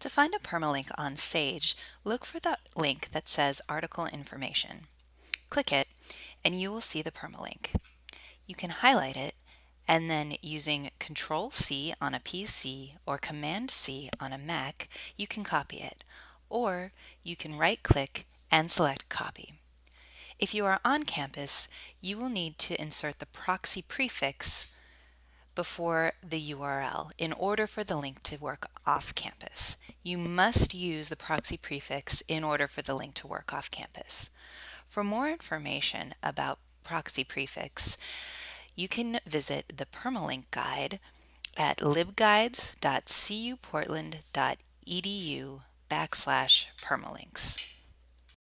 To find a permalink on Sage, look for the link that says Article Information. Click it and you will see the permalink. You can highlight it and then using Control C on a PC or Command C on a Mac, you can copy it. Or you can right click and select Copy. If you are on campus, you will need to insert the proxy prefix before the URL in order for the link to work off campus. You must use the proxy prefix in order for the link to work off campus. For more information about proxy prefix, you can visit the permalink guide at libguides.cuportland.edu backslash permalinks.